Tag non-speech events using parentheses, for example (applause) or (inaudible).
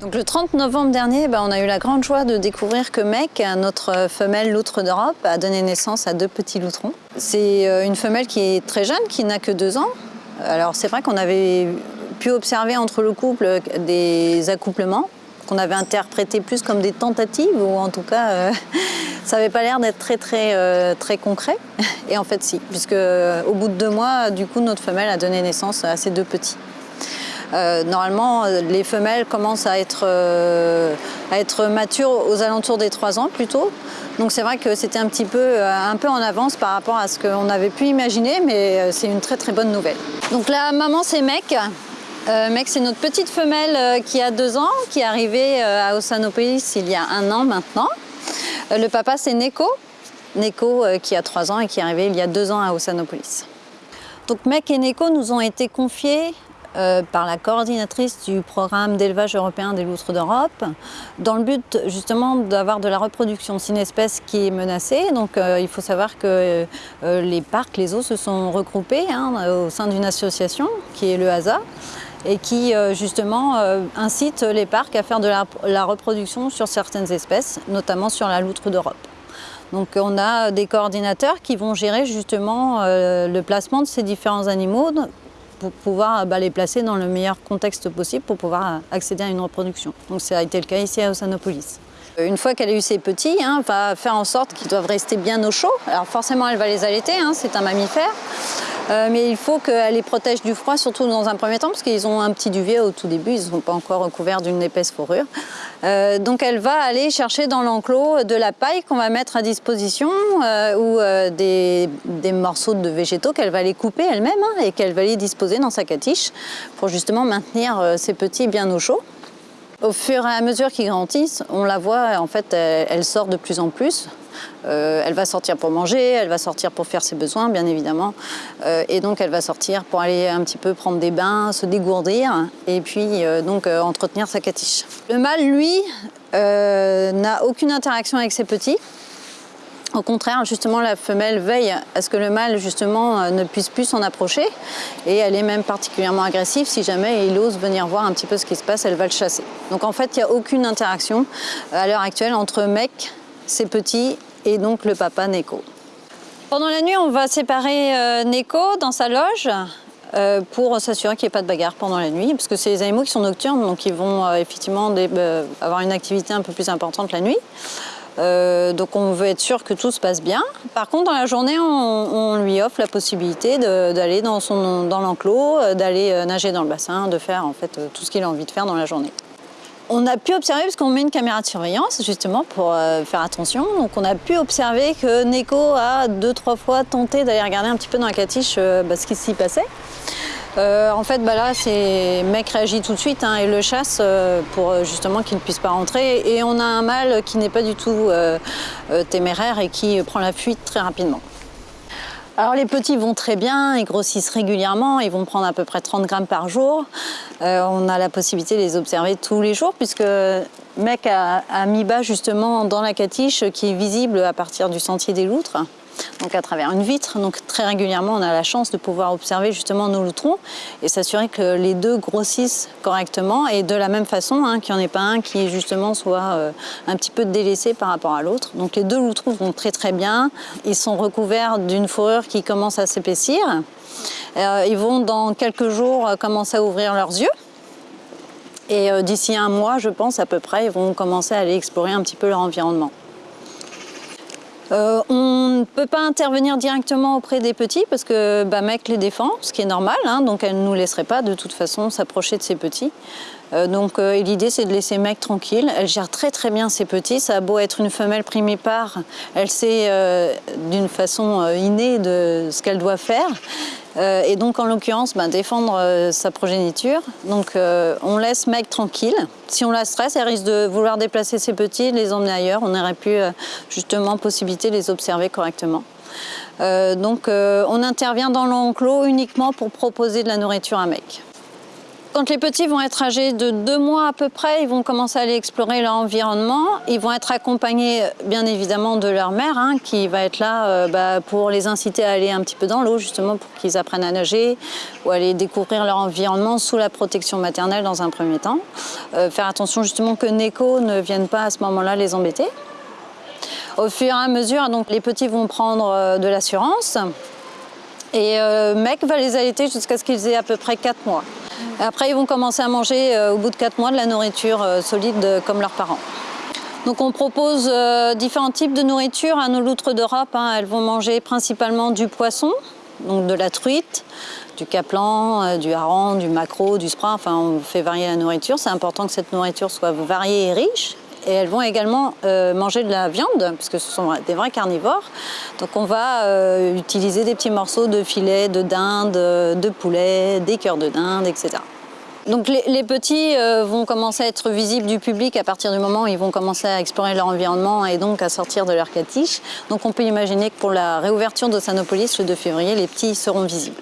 Donc le 30 novembre dernier, ben, on a eu la grande joie de découvrir que Mec, notre femelle loutre d'Europe, a donné naissance à deux petits loutrons. C'est euh, une femelle qui est très jeune, qui n'a que deux ans. Alors c'est vrai qu'on avait pu observer entre le couple des accouplements qu'on avait interprétés plus comme des tentatives, ou en tout cas, euh, (laughs) ça n'avait pas l'air d'être très, très, euh, très concret. Et en fait, si, puisque au bout de deux mois, du coup, notre femelle a donné naissance à ces deux petits. Euh, normalement, les femelles commencent à être, euh, à être matures aux alentours des 3 ans plutôt. Donc c'est vrai que c'était un petit peu, euh, un peu en avance par rapport à ce qu'on avait pu imaginer, mais c'est une très très bonne nouvelle. Donc la maman c'est Mec. Mec c'est notre petite femelle qui a 2 ans, qui est arrivée à Ossanopolis il y a un an maintenant. Le papa c'est Neko. Neko qui a 3 ans et qui est arrivé il y a 2 ans à Ossanopolis. Donc Mec et Neko nous ont été confiés euh, par la coordinatrice du programme d'élevage européen des loutres d'Europe, dans le but justement d'avoir de la reproduction. C'est une espèce qui est menacée, donc euh, il faut savoir que euh, les parcs, les zoos se sont regroupés hein, au sein d'une association qui est le HASA et qui justement incite les parcs à faire de la, la, reproduction sur certaines espèces, notamment sur la loutre d'Europe. Donc on a des coordinateurs qui vont gérer justement le placement de ces différents animaux pour pouvoir bah, les placer dans le meilleur contexte possible pour pouvoir accéder à une reproduction. Donc ça a été le cas ici à Ossanopolis. Une fois qu'elle a eu ses petits, hein, va faire en sorte qu'ils doivent rester bien au chaud. Alors forcément, elle va les allaiter, hein, c'est un mammifère. Euh, mais il faut qu'elle les protège du froid, surtout dans un premier temps, parce qu'ils ont un petit duvet au tout début, ils ne sont pas encore recouverts d'une épaisse fourrure. Euh, donc elle va aller chercher dans l'enclos de la paille qu'on va mettre à disposition euh, ou des, morceaux de végétaux qu'elle va les couper elle-même hein, et qu'elle va les disposer dans sa catiche pour justement maintenir ses petits bien au chaud. Au fur et à mesure qu'ils grandissent, on la voit, en fait, elle, sort de plus en plus. Euh, elle va sortir pour manger, elle va sortir pour faire ses besoins, bien évidemment. Euh, et donc, elle va sortir pour aller un petit peu prendre des bains, se dégourdir et puis euh, donc entretenir sa catiche. Le mâle, lui, n'a aucune interaction avec ses petits. Au contraire, justement, la femelle veille à ce que le mâle, justement, ne puisse plus s'en approcher. Et elle est même particulièrement agressive. Si jamais il ose venir voir un petit peu ce qui se passe, elle va le chasser. Donc en fait, il n'y a aucune interaction à l'heure actuelle entre mec, ses petits, et donc le papa Neko. Pendant la nuit, on va séparer euh, Neko dans sa loge pour s'assurer qu'il n'y ait pas de bagarre pendant la nuit, parce que c'est les animaux qui sont nocturnes, donc ils vont effectivement avoir une activité un peu plus importante la nuit. Euh, donc on veut être sûr que tout se passe bien. Par contre, dans la journée, on, lui offre la possibilité d'aller dans, dans l'enclos, euh, d'aller euh, nager dans le bassin, de faire en fait tout ce qu'il a envie de faire dans la journée. On a pu observer, parce qu'on met une caméra de surveillance justement pour faire attention, donc on a pu observer que Neko a deux, trois fois tenté d'aller regarder un petit peu dans la catiche bah, ce qui s'y passait. Euh, en fait, bah là, c'est mec réagit tout de suite hein, et le chasse euh, pour euh, justement qu'il ne puisse pas rentrer. Et on a un mâle qui n'est pas du tout téméraire et qui prend la fuite très rapidement. Alors les petits vont très bien, ils grossissent régulièrement, ils vont prendre à peu près 30 grammes par jour. on a la possibilité de les observer tous les jours puisque mec a, a mis bas justement dans la catiche qui est visible à partir du sentier des loutres donc à travers une vitre. Donc très régulièrement, on a la chance de pouvoir observer justement nos loutrons et s'assurer que les deux grossissent correctement et de la même façon, hein, qu'il n'y en ait pas un qui justement soit euh, un petit peu délaissé par rapport à l'autre. Donc les deux loutrons vont très très bien. Ils sont recouverts d'une fourrure qui commence à s'épaissir. Euh, ils vont dans quelques jours commencer à ouvrir leurs yeux. Et euh, d'ici un mois, je pense à peu près, ils vont commencer à aller explorer un petit peu leur environnement. On ne peut pas intervenir directement auprès des petits parce que mec les défend, ce qui est normal, hein, donc elle ne nous laisserait pas de toute façon s'approcher de ses petits. Euh, donc euh, l'idée c'est de laisser mec tranquille, elle gère très très bien ses petits, ça a beau être une femelle primipare, elle sait d'une façon innée de ce qu'elle doit faire. et donc en l'occurrence bah, défendre sa progéniture. Donc on laisse mec tranquille, si on la stresse, elle risque de vouloir déplacer ses petits, les emmener ailleurs. On aurait pu euh, justement possibilité de les observer correctement. Euh, donc euh, on intervient dans l'enclos uniquement pour proposer de la nourriture à mec. Quand les petits vont être âgés de deux mois à peu près, ils vont commencer à aller explorer leur environnement. Ils vont être accompagnés bien évidemment de leur mère hein, qui va être là euh, bah, pour les inciter à aller un petit peu dans l'eau justement pour qu'ils apprennent à nager ou aller découvrir leur environnement sous la protection maternelle dans un premier temps. Euh, faire attention justement que Neko ne vienne pas à ce moment-là les embêter. Au fur et à mesure, donc, les petits vont prendre euh, de l'assurance et Mec va les allaiter jusqu'à ce qu'ils aient à peu près 4 mois. Après, ils vont commencer à manger euh, au bout de 4 mois de la nourriture euh, solide euh, comme leurs parents. Donc on propose différents types de nourriture à nos loutres d'Europe. Hein. Elles vont manger principalement du poisson, donc de la truite, du caplan, du hareng, du maquereau, du sprat. Enfin, on fait varier la nourriture. C'est important que cette nourriture soit variée et riche. Et elles vont également manger de la viande, puisque ce sont des vrais carnivores. Donc on va utiliser des petits morceaux de filet, de dinde, de poulet, des cœurs de dinde, etc. Donc les, petits euh, vont commencer à être visibles du public à partir du moment où ils vont commencer à explorer leur environnement et donc à sortir de leur catiche. Donc on peut imaginer que pour la réouverture de Sanopolis le 2 février, les petits seront visibles.